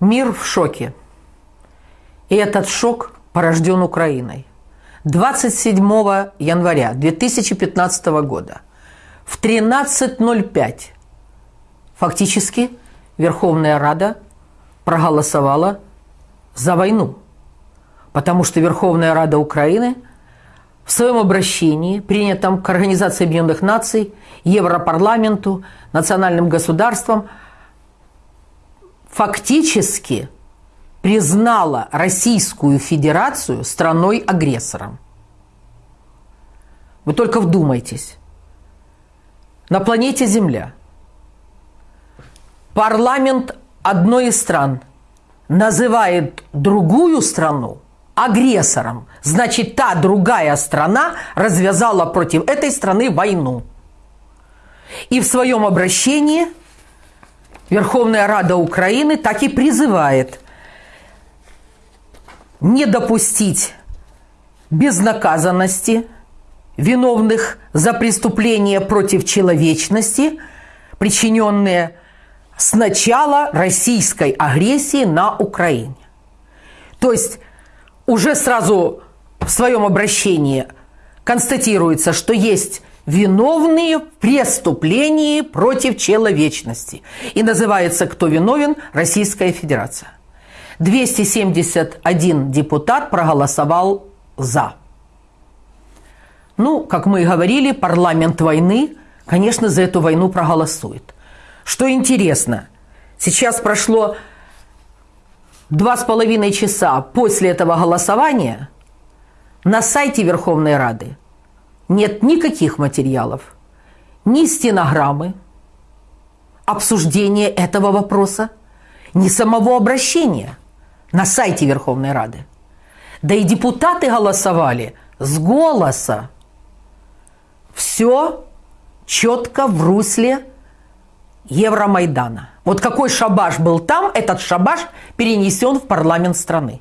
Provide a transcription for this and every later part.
Мир в шоке. И этот шок порожден Украиной. 27 января 2015 года в 13.05 фактически Верховная Рада проголосовала за войну. Потому что Верховная Рада Украины в своем обращении, принятом к Организации Объединенных Наций, Европарламенту, национальным государствам, фактически признала Российскую Федерацию страной-агрессором. Вы только вдумайтесь. На планете Земля парламент одной из стран называет другую страну агрессором. Значит, та другая страна развязала против этой страны войну. И в своем обращении Верховная Рада Украины так и призывает не допустить безнаказанности виновных за преступления против человечности, причиненные с начала российской агрессии на Украине. То есть уже сразу в своем обращении констатируется, что есть виновные в преступлении против человечности. И называется «Кто виновен?» Российская Федерация. 271 депутат проголосовал «за». Ну, как мы и говорили, парламент войны, конечно, за эту войну проголосует. Что интересно, сейчас прошло два с половиной часа после этого голосования на сайте Верховной Рады нет никаких материалов, ни стенограммы, обсуждения этого вопроса, ни самого обращения на сайте Верховной Рады. Да и депутаты голосовали с голоса. Все четко в русле Евромайдана. Вот какой шабаш был там, этот шабаш перенесен в парламент страны.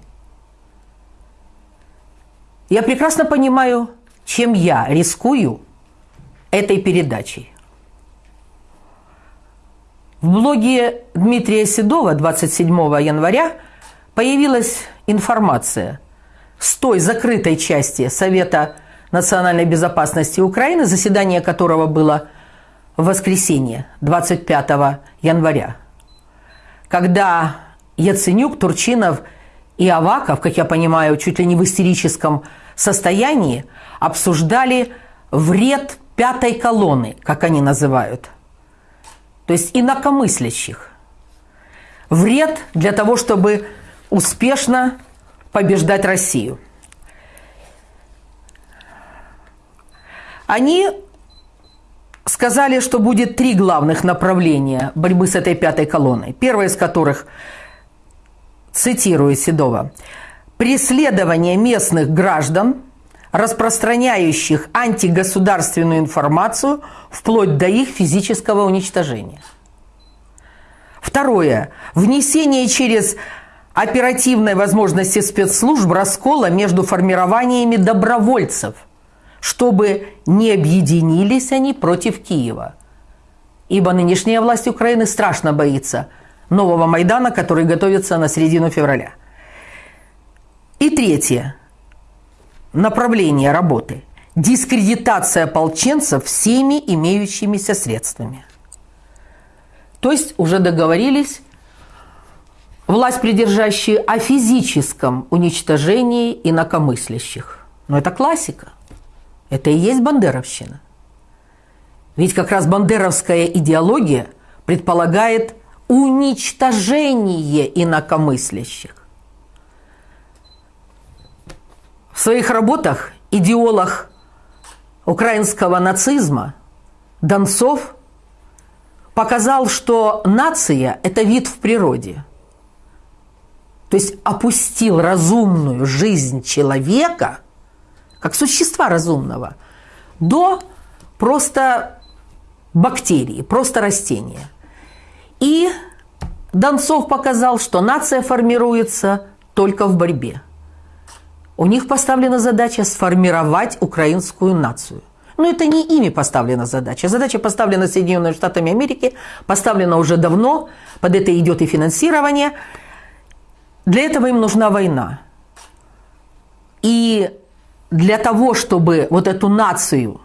Я прекрасно понимаю чем я рискую этой передачей. В блоге Дмитрия Седова 27 января появилась информация с той закрытой части Совета национальной безопасности Украины, заседание которого было в воскресенье 25 января, когда Яценюк, Турчинов и Аваков, как я понимаю, чуть ли не в истерическом состоянии, обсуждали вред пятой колонны, как они называют, то есть инакомыслящих. Вред для того, чтобы успешно побеждать Россию. Они сказали, что будет три главных направления борьбы с этой пятой колонной. Первое из которых, цитирую Седова, преследование местных граждан – распространяющих антигосударственную информацию вплоть до их физического уничтожения. Второе. Внесение через оперативной возможности спецслужб раскола между формированиями добровольцев, чтобы не объединились они против Киева. Ибо нынешняя власть Украины страшно боится нового Майдана, который готовится на середину февраля. И третье направление работы – дискредитация ополченцев всеми имеющимися средствами. То есть уже договорились власть придержащие о физическом уничтожении инакомыслящих. Но это классика. Это и есть бандеровщина. Ведь как раз бандеровская идеология предполагает уничтожение инакомыслящих. В своих работах идеолог украинского нацизма Донцов показал, что нация – это вид в природе. То есть опустил разумную жизнь человека, как существа разумного, до просто бактерии, просто растения. И Донцов показал, что нация формируется только в борьбе. У них поставлена задача сформировать украинскую нацию. Но это не ими поставлена задача. Задача поставлена Соединенными Штатами Америки, поставлена уже давно, под это идет и финансирование. Для этого им нужна война. И для того, чтобы вот эту нацию,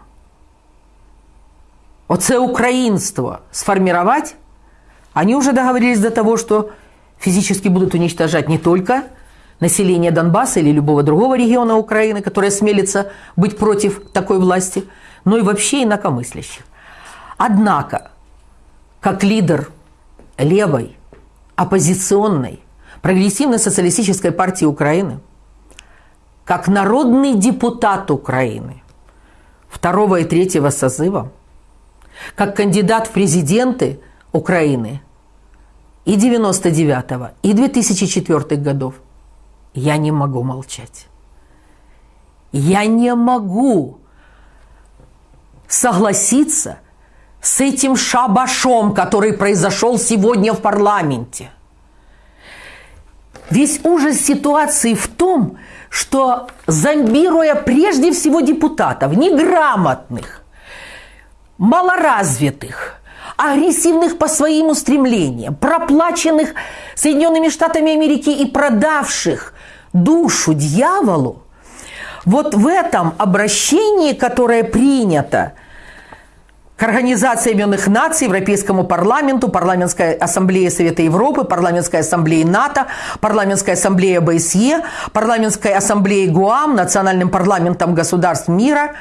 оце украинство сформировать, они уже договорились до того, что физически будут уничтожать не только население Донбасса или любого другого региона Украины, которое смелится быть против такой власти, но и вообще инакомыслящих. Однако, как лидер левой, оппозиционной, прогрессивной социалистической партии Украины, как народный депутат Украины второго и третьего созыва, как кандидат в президенты Украины и 99-го, и 2004 годов, я не могу молчать. Я не могу согласиться с этим шабашом, который произошел сегодня в парламенте. Весь ужас ситуации в том, что зомбируя прежде всего депутатов, неграмотных, малоразвитых, агрессивных по своим устремлениям, проплаченных Соединенными Штатами Америки и продавших душу дьяволу, вот в этом обращении, которое принято к Организации Объединенных Наций, Европейскому парламенту, Парламентской ассамблее Совета Европы, Парламентской ассамблее НАТО, Парламентской ассамблее ОБСЕ, Парламентской ассамблее ГУАМ, Национальным парламентом государств мира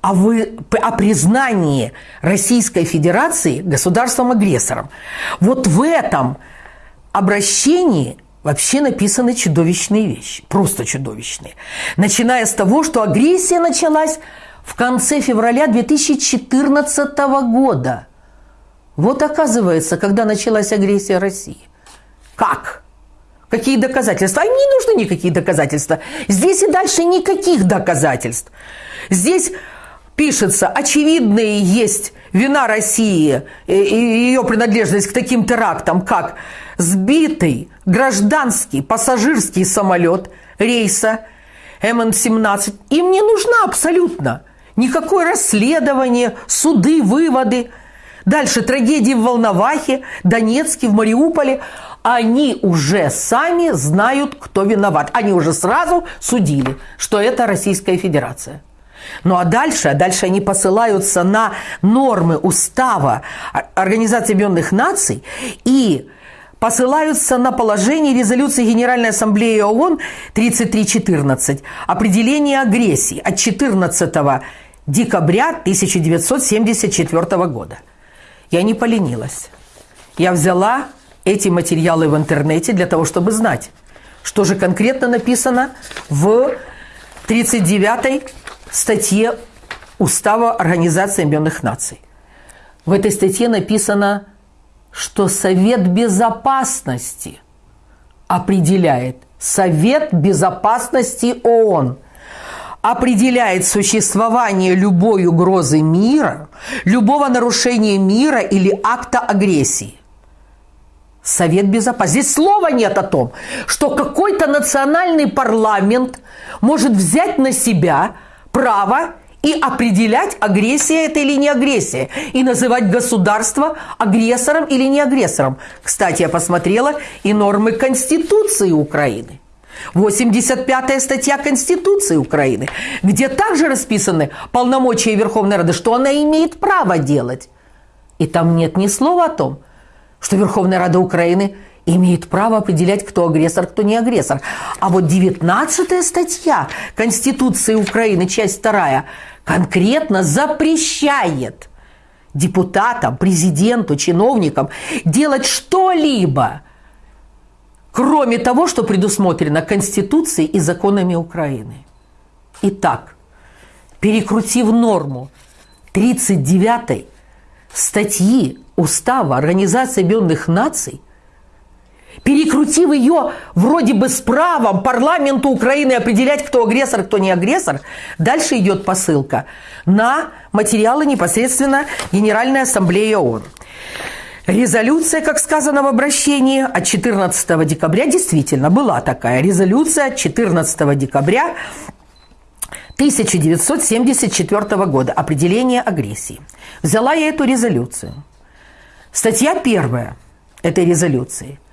о, вы, о признании Российской Федерации государством-агрессором. Вот в этом обращении вообще написаны чудовищные вещи, просто чудовищные. Начиная с того, что агрессия началась в конце февраля 2014 года. Вот оказывается, когда началась агрессия России. Как? Какие доказательства? А им не нужны никакие доказательства. Здесь и дальше никаких доказательств. Здесь пишется, очевидные есть вина России и ее принадлежность к таким терактам, как сбитый гражданский пассажирский самолет рейса МН-17. Им не нужна абсолютно никакое расследование, суды, выводы. Дальше трагедии в Волновахе, Донецке, в Мариуполе. Они уже сами знают, кто виноват. Они уже сразу судили, что это Российская Федерация. Ну а дальше, а дальше они посылаются на нормы устава Организации Объединенных Наций и посылаются на положение резолюции Генеральной Ассамблеи ООН 3314 «Определение агрессии» от 14 декабря 1974 года. Я не поленилась. Я взяла эти материалы в интернете для того, чтобы знать, что же конкретно написано в 39-й статье Устава Организации Объединенных Наций. В этой статье написано, что Совет Безопасности определяет Совет Безопасности ООН определяет существование любой угрозы мира, любого нарушения мира или акта агрессии. Совет Безопасности. Здесь слова нет о том, что какой-то национальный парламент может взять на себя право и определять, агрессия это или не агрессия, и называть государство агрессором или не агрессором. Кстати, я посмотрела и нормы Конституции Украины. 85-я статья Конституции Украины, где также расписаны полномочия Верховной Рады, что она имеет право делать. И там нет ни слова о том, что Верховная Рада Украины – имеет право определять, кто агрессор, кто не агрессор. А вот 19 статья Конституции Украины, часть 2, конкретно запрещает депутатам, президенту, чиновникам делать что-либо, кроме того, что предусмотрено Конституцией и законами Украины. Итак, перекрутив норму 39 статьи Устава Организации Объединенных Наций, перекрутив ее вроде бы с правом парламенту Украины определять, кто агрессор, кто не агрессор, дальше идет посылка на материалы непосредственно Генеральной Ассамблеи ООН. Резолюция, как сказано в обращении, от 14 декабря действительно была такая. Резолюция от 14 декабря 1974 года. Определение агрессии. Взяла я эту резолюцию. Статья первая этой резолюции –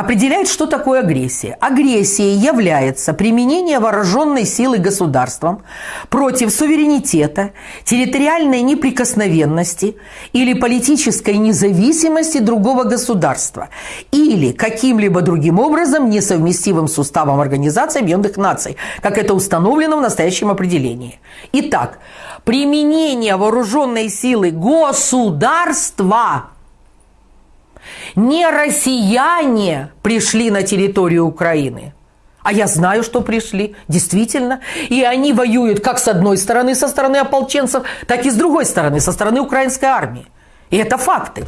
определяет, что такое агрессия. Агрессией является применение вооруженной силы государством против суверенитета, территориальной неприкосновенности или политической независимости другого государства или каким-либо другим образом несовместимым с уставом Организации Объединенных Наций, как это установлено в настоящем определении. Итак, применение вооруженной силы государства – не россияне пришли на территорию Украины. А я знаю, что пришли, действительно. И они воюют как с одной стороны, со стороны ополченцев, так и с другой стороны, со стороны украинской армии. И это факты.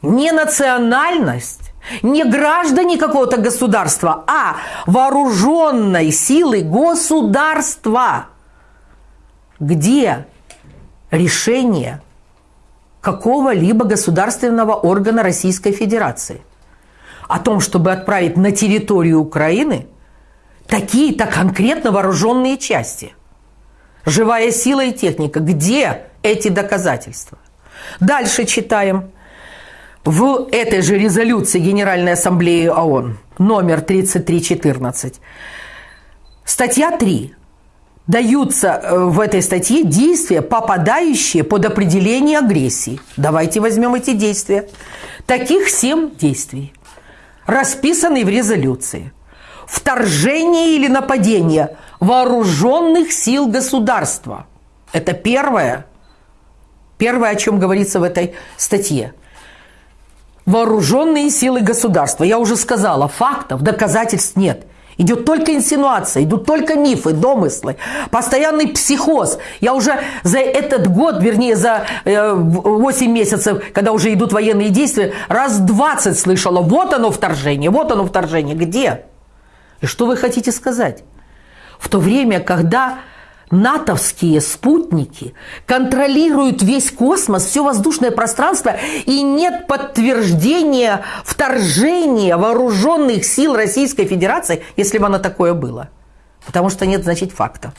Не национальность, не граждане какого-то государства, а вооруженной силы государства. Где решение какого-либо государственного органа Российской Федерации о том, чтобы отправить на территорию Украины такие-то конкретно вооруженные части. Живая сила и техника. Где эти доказательства? Дальше читаем. В этой же резолюции Генеральной Ассамблеи ООН номер 3314 статья 3 даются э, в этой статье действия, попадающие под определение агрессии. Давайте возьмем эти действия. Таких семь действий, расписанные в резолюции. Вторжение или нападение вооруженных сил государства. Это первое, первое, о чем говорится в этой статье. Вооруженные силы государства. Я уже сказала, фактов, доказательств нет – Идет только инсинуация, идут только мифы, домыслы, постоянный психоз. Я уже за этот год, вернее, за 8 э, месяцев, когда уже идут военные действия, раз 20 слышала, вот оно вторжение, вот оно вторжение. Где? И что вы хотите сказать? В то время, когда натовские спутники контролируют весь космос, все воздушное пространство, и нет подтверждения вторжения вооруженных сил Российской Федерации, если бы оно такое было. Потому что нет, значит, фактов.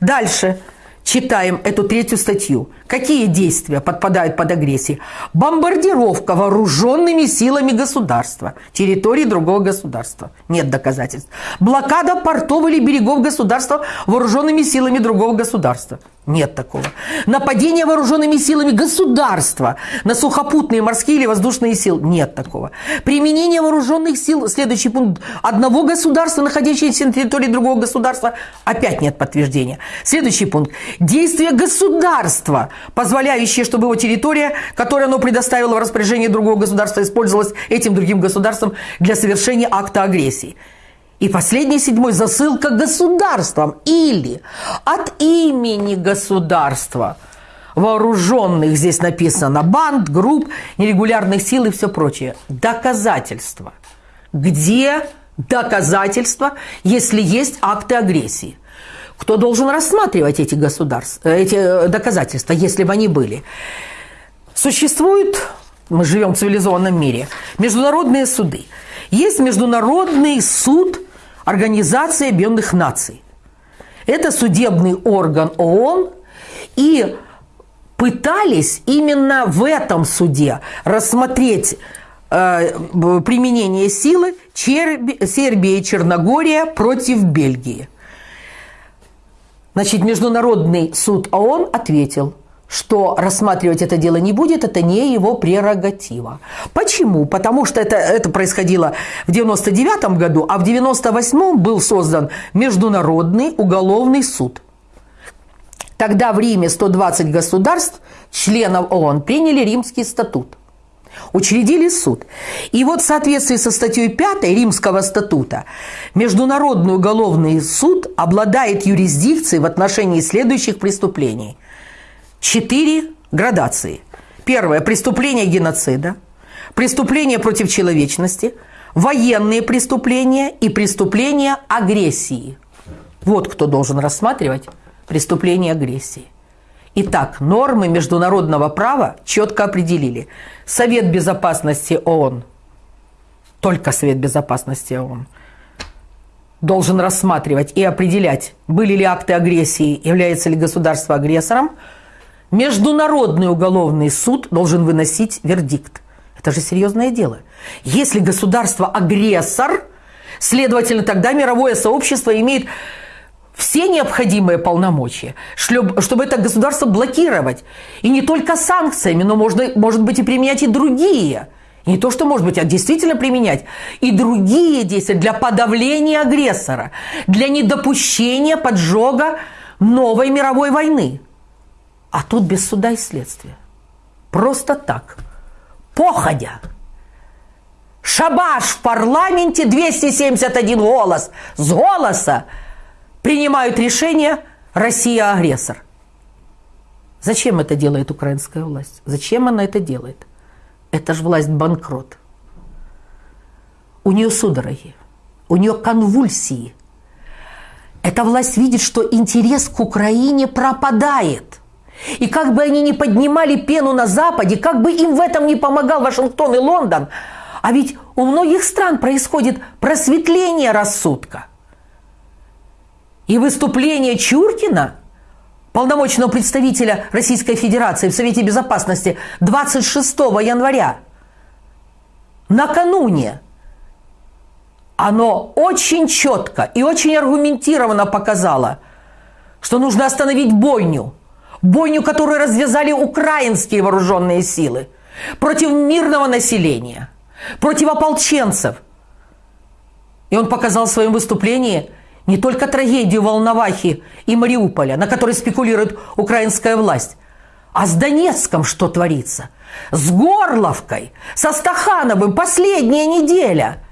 Дальше читаем эту третью статью. Какие действия подпадают под агрессию? Бомбардировка вооруженными силами государства, территории другого государства. Нет доказательств. Блокада портов или берегов государства вооруженными силами другого государства. Нет такого. Нападение вооруженными силами государства на сухопутные, морские или воздушные силы. Нет такого. Применение вооруженных сил, следующий пункт, одного государства, находящегося на территории другого государства. Опять нет подтверждения. Следующий пункт. Действие государства, позволяющее, чтобы его территория, которую оно предоставило в распоряжение другого государства, использовалась этим другим государством для совершения акта агрессии. И последний, седьмой, засылка государством или от имени государства вооруженных, здесь написано, банд, групп, нерегулярных сил и все прочее. Доказательства. Где доказательства, если есть акты агрессии? Кто должен рассматривать эти, государства, эти э, доказательства, если бы они были? Существует, мы живем в цивилизованном мире, международные суды. Есть Международный суд Организации Объединенных Наций. Это судебный орган ООН, и пытались именно в этом суде рассмотреть э, применение силы Черби, Сербия и Черногория против Бельгии. Значит, Международный суд ООН ответил – что рассматривать это дело не будет, это не его прерогатива. Почему? Потому что это, это происходило в 99 году, а в 98 был создан Международный уголовный суд. Тогда в Риме 120 государств, членов ООН, приняли Римский статут. Учредили суд. И вот в соответствии со статьей 5 Римского статута Международный уголовный суд обладает юрисдикцией в отношении следующих преступлений – четыре градации. Первое – преступление геноцида, преступление против человечности, военные преступления и преступления агрессии. Вот кто должен рассматривать преступление агрессии. Итак, нормы международного права четко определили. Совет Безопасности ООН, только Совет Безопасности ООН, должен рассматривать и определять, были ли акты агрессии, является ли государство агрессором – Международный уголовный суд должен выносить вердикт. Это же серьезное дело. Если государство агрессор, следовательно, тогда мировое сообщество имеет все необходимые полномочия, чтобы это государство блокировать. И не только санкциями, но можно, может быть и применять и другие. Не то, что может быть, а действительно применять и другие действия для подавления агрессора, для недопущения поджога новой мировой войны. А тут без суда и следствия. Просто так. Походя. Шабаш в парламенте, 271 голос. С голоса принимают решение «Россия агрессор». Зачем это делает украинская власть? Зачем она это делает? Это же власть банкрот. У нее судороги, у нее конвульсии. Эта власть видит, что интерес к Украине пропадает. И как бы они ни поднимали пену на Западе, как бы им в этом не помогал Вашингтон и Лондон, а ведь у многих стран происходит просветление рассудка. И выступление Чуркина, полномочного представителя Российской Федерации в Совете Безопасности 26 января, накануне, оно очень четко и очень аргументированно показало, что нужно остановить бойню. Бойню, которую развязали украинские вооруженные силы против мирного населения, против ополченцев. И он показал в своем выступлении – не только трагедию Волновахи и Мариуполя, на которой спекулирует украинская власть, а с Донецком что творится, с Горловкой, со Стахановым последняя неделя,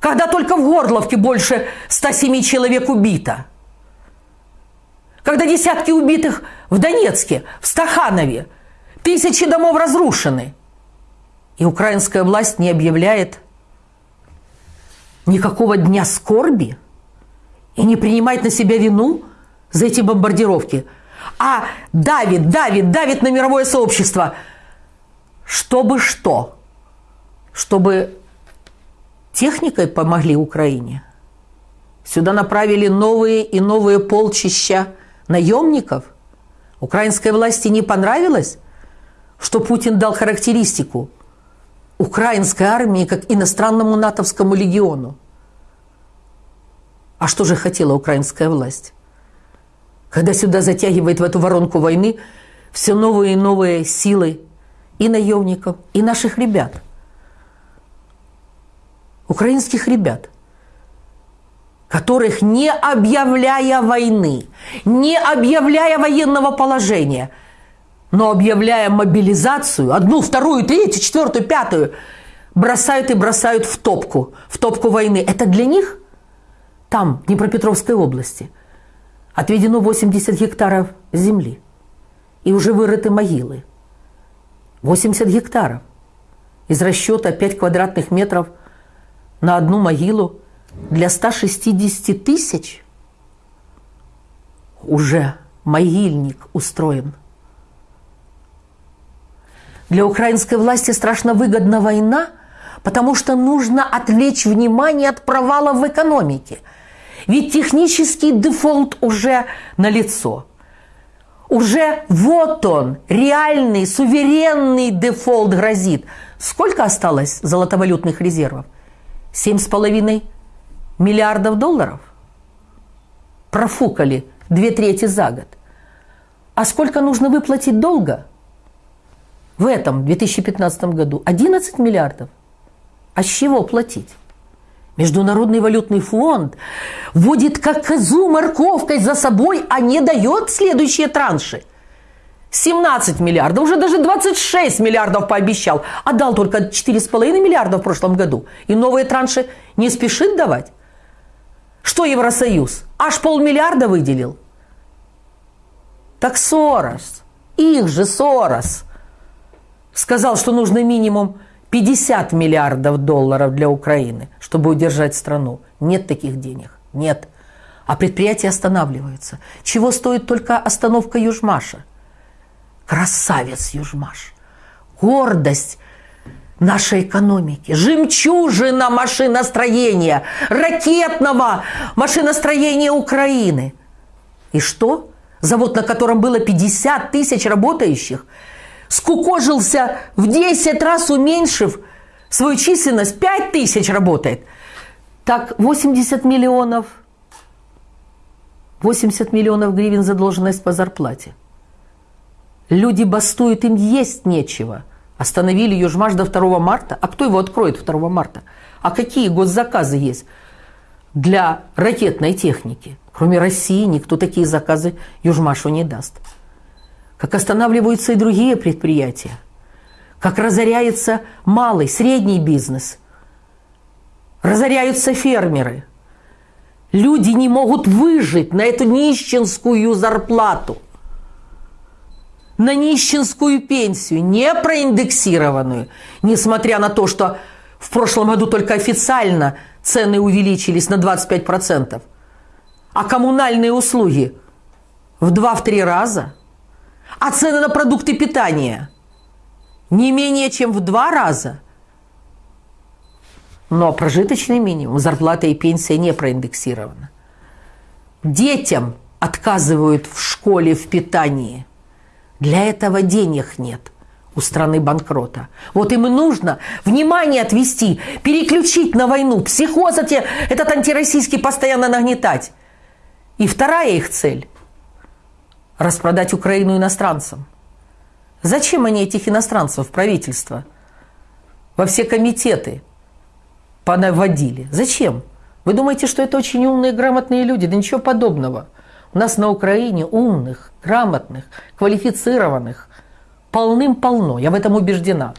когда только в Горловке больше 107 человек убито, когда десятки убитых в Донецке, в Стаханове, тысячи домов разрушены, и украинская власть не объявляет никакого дня скорби – и не принимает на себя вину за эти бомбардировки, а давит, давит, давит на мировое сообщество. Чтобы что? Чтобы техникой помогли Украине. Сюда направили новые и новые полчища наемников. Украинской власти не понравилось, что Путин дал характеристику украинской армии как иностранному натовскому легиону. А что же хотела украинская власть? Когда сюда затягивает в эту воронку войны все новые и новые силы и наемников, и наших ребят. Украинских ребят, которых не объявляя войны, не объявляя военного положения, но объявляя мобилизацию, одну, вторую, третью, четвертую, пятую, бросают и бросают в топку, в топку войны. Это для них – там, в Днепропетровской области, отведено 80 гектаров земли. И уже вырыты могилы. 80 гектаров. Из расчета 5 квадратных метров на одну могилу для 160 тысяч уже могильник устроен. Для украинской власти страшно выгодна война, потому что нужно отвлечь внимание от провала в экономике – ведь технический дефолт уже налицо. Уже вот он, реальный, суверенный дефолт грозит. Сколько осталось золотовалютных резервов? Семь с половиной миллиардов долларов? Профукали две трети за год. А сколько нужно выплатить долга? В этом 2015 году 11 миллиардов. А с чего платить? Международный валютный фонд вводит как козу морковкой за собой, а не дает следующие транши. 17 миллиардов, уже даже 26 миллиардов пообещал, а дал только 4,5 миллиарда в прошлом году. И новые транши не спешит давать. Что Евросоюз? Аж полмиллиарда выделил. Так Сорос, их же Сорос, сказал, что нужно минимум 50 миллиардов долларов для Украины, чтобы удержать страну. Нет таких денег. Нет. А предприятия останавливаются. Чего стоит только остановка Южмаша? Красавец Южмаш. Гордость нашей экономики, жемчужина машиностроения, ракетного машиностроения Украины. И что? Завод, на котором было 50 тысяч работающих, скукожился в 10 раз уменьшив свою численность, 5 тысяч работает. Так 80 миллионов, 80 миллионов гривен задолженность по зарплате. Люди бастуют, им есть нечего. Остановили Южмаш до 2 марта. А кто его откроет 2 марта? А какие госзаказы есть для ракетной техники? Кроме России никто такие заказы Южмашу не даст. Как останавливаются и другие предприятия. Как разоряется малый, средний бизнес. Разоряются фермеры. Люди не могут выжить на эту нищенскую зарплату – на нищенскую пенсию, не проиндексированную, несмотря на то, что в прошлом году только официально цены увеличились на 25%, а коммунальные услуги в 2-3 раза, а цены на продукты питания не менее чем в 2 раза. Но прожиточный минимум, зарплата и пенсия не проиндексированы. Детям отказывают в школе в питании – для этого денег нет у страны банкрота. Вот им и нужно внимание отвести, переключить на войну, психоз эти, этот антироссийский постоянно нагнетать. И вторая их цель – распродать Украину иностранцам. Зачем они этих иностранцев в правительство? Во все комитеты понаводили. Зачем? Вы думаете, что это очень умные, грамотные люди? Да ничего подобного – у нас на Украине умных, грамотных, квалифицированных полным-полно. Я в этом убеждена.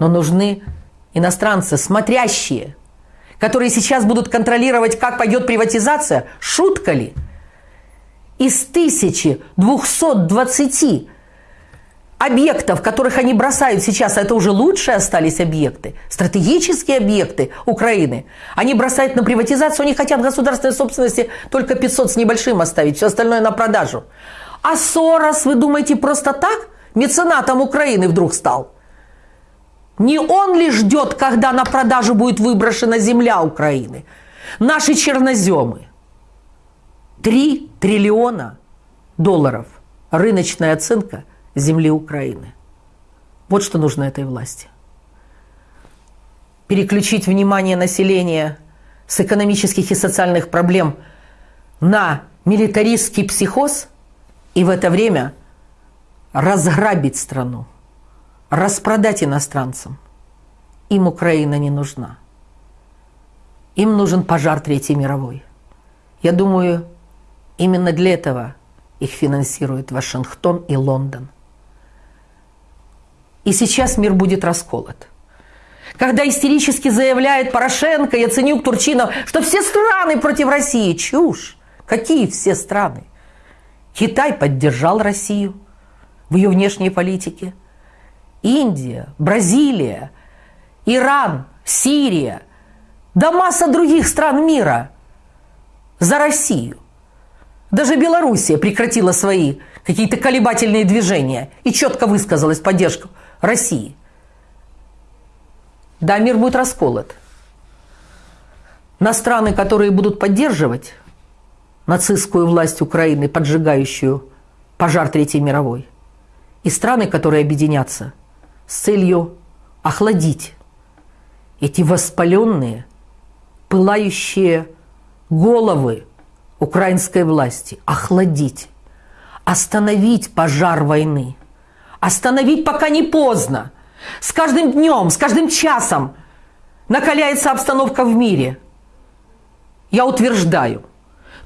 Но нужны иностранцы, смотрящие, которые сейчас будут контролировать, как пойдет приватизация. Шутка ли? Из 1220 объектов, которых они бросают сейчас, а это уже лучшие остались объекты, стратегические объекты Украины, они бросают на приватизацию, они хотят государственной собственности только 500 с небольшим оставить, все остальное на продажу. А Сорос, вы думаете, просто так меценатом Украины вдруг стал? Не он ли ждет, когда на продажу будет выброшена земля Украины? Наши черноземы. Три триллиона долларов. Рыночная оценка – земли Украины. Вот что нужно этой власти. Переключить внимание населения с экономических и социальных проблем на милитаристский психоз и в это время разграбить страну, распродать иностранцам. Им Украина не нужна. Им нужен пожар Третьей мировой. Я думаю, именно для этого их финансируют Вашингтон и Лондон. И сейчас мир будет расколот. Когда истерически заявляет Порошенко, Яценюк, Турчинов, что все страны против России. Чушь. Какие все страны? Китай поддержал Россию в ее внешней политике. Индия, Бразилия, Иран, Сирия, да масса других стран мира за Россию. Даже Белоруссия прекратила свои какие-то колебательные движения и четко высказалась поддержку России. Да, мир будет расколот. На страны, которые будут поддерживать нацистскую власть Украины, поджигающую пожар Третьей мировой, и страны, которые объединятся с целью охладить эти воспаленные, пылающие головы украинской власти, охладить, остановить пожар войны – Остановить пока не поздно. С каждым днем, с каждым часом накаляется обстановка в мире. Я утверждаю,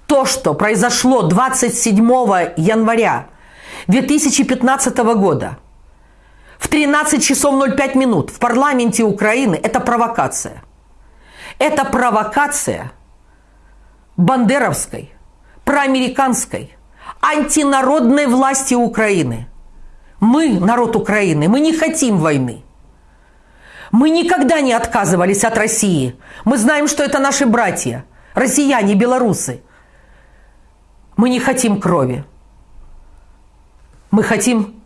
то, что произошло 27 января 2015 года в 13 часов 05 минут в парламенте Украины, это провокация. Это провокация бандеровской, проамериканской, антинародной власти Украины – мы, народ Украины, мы не хотим войны. Мы никогда не отказывались от России. Мы знаем, что это наши братья, россияне, белорусы. Мы не хотим крови. Мы хотим,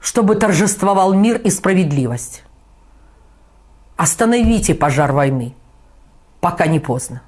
чтобы торжествовал мир и справедливость. Остановите пожар войны, пока не поздно.